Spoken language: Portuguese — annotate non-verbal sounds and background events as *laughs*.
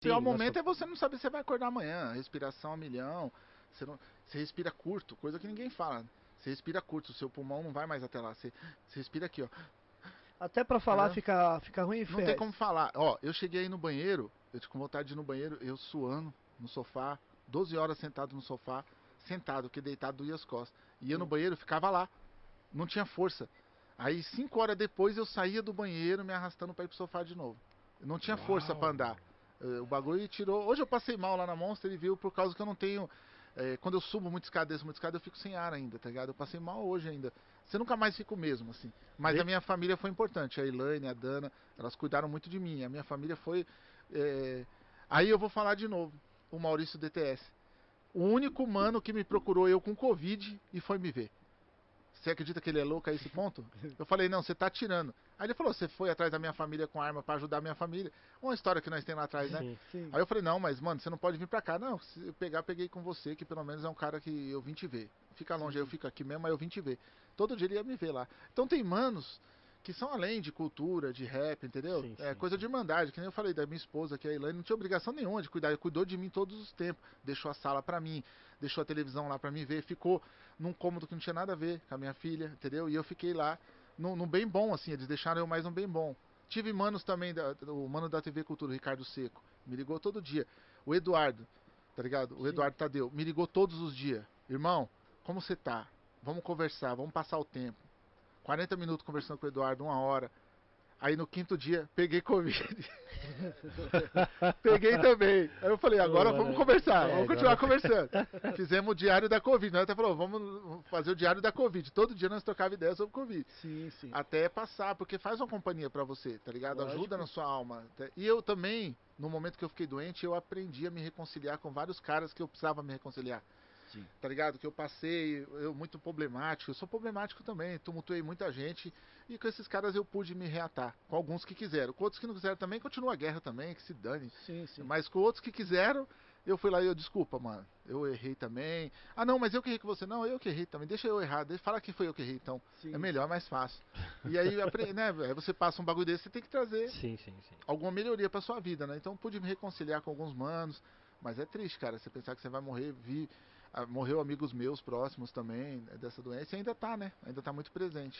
O pior momento nossa. é você não saber se você vai acordar amanhã, respiração a milhão, você, não, você respira curto, coisa que ninguém fala. Você respira curto, o seu pulmão não vai mais até lá. Você, você respira aqui, ó. Até pra falar Tá. fica, fica ruim e Não tem como falar. Ó, eu cheguei aí no banheiro, eu tô com vontade de ir no banheiro, eu suando no sofá, 12 horas sentado no sofá, sentado, porque deitado doía as costas. Ia no Hum. banheiro, ficava lá. Não tinha força. Aí, 5 horas depois, eu saía do banheiro me arrastando pra ir pro sofá de novo. Eu não tinha força Uau. pra andar. Eh, O bagulho tirou. Hoje eu passei mal lá na Monster e viu por causa que eu não tenho. eh, quando eu subo muito escada, desço muito escada, eu fico sem ar ainda, tá ligado? Eu passei mal hoje ainda. Você nunca mais fica o mesmo, assim. Mas Vê- a minha família foi importante. A Elaine, a Dana, elas cuidaram muito de mim. A minha família foi. eh, Aí eu vou falar de novo. O Maurício DTS. O único mano que me procurou eu com Covid e foi me ver. Você acredita que ele é louco a esse ponto? Eu falei, não, você tá tirando. Aí ele falou, você foi atrás da minha família com arma pra ajudar a minha família. Uma história que nós temos lá atrás, né? Sim, sim. Aí eu falei, não, mas mano, você não pode vir pra cá. Não, se eu pegar, peguei com você, que pelo menos é um cara que eu vim te ver. Fica longe, aí eu fico aqui mesmo, mas eu vim te ver. Todo dia ele ia me ver lá. Então tem manos que são além de cultura, de rap, entendeu? Sim, é sim, coisa de irmandade, que nem eu falei da minha esposa, que é a Elaine, não tinha obrigação nenhuma de cuidar, cuidou de mim todos os tempos. Deixou a sala pra mim, deixou a televisão lá pra mim ver, ficou num cômodo que não tinha nada a ver com a minha filha, entendeu? E eu fiquei lá num, num bem bom, assim, eles deixaram eu mais um bem bom. Tive manos também, da, o mano da TV Cultura, o Ricardo Seco, me ligou todo dia. O Eduardo, tá ligado? O Sim. Eduardo Tadeu, me ligou todos os dias. Irmão, como você tá? Vamos conversar, vamos passar o tempo. 40 minutos conversando com o Eduardo, uma hora. Aí no quinto dia, peguei Covid. *laughs* peguei também. Aí eu falei, agora vamos conversar, É, vamos continuar *laughs* conversando. Fizemos o diário da Covid. Nós até falou, vamos fazer o diário da Covid. Todo dia nós trocava ideias sobre Covid. Sim, sim. Até passar, porque faz uma companhia pra você, tá ligado? Lógico. Ajuda na sua alma. E eu também, no momento que eu fiquei doente, eu aprendi a me reconciliar com vários caras que eu precisava me reconciliar. Sim. Tá ligado? Que eu passei, eu muito problemático, eu sou problemático também, tumultuei muita gente e com esses caras eu pude me reatar. Com alguns que quiseram. Com outros que não quiseram também, continua a guerra também, que se dane. Sim, sim. Mas com outros que quiseram, eu fui lá e eu, desculpa, mano, eu errei também. Ah, não, mas eu que errei com você. Não, eu que errei também. Deixa eu errar, deixa, fala que foi eu que errei, então. Sim. É melhor, é mais fácil. E aí, né, você passa um bagulho desse, você tem que trazer Sim, sim, sim. alguma melhoria pra sua vida, né? Então pude me reconciliar com alguns manos, mas é triste, cara, você pensar que você vai morrer, vi, ah, morreu amigos meus próximos também né, dessa doença e ainda tá, né? Ainda tá muito presente.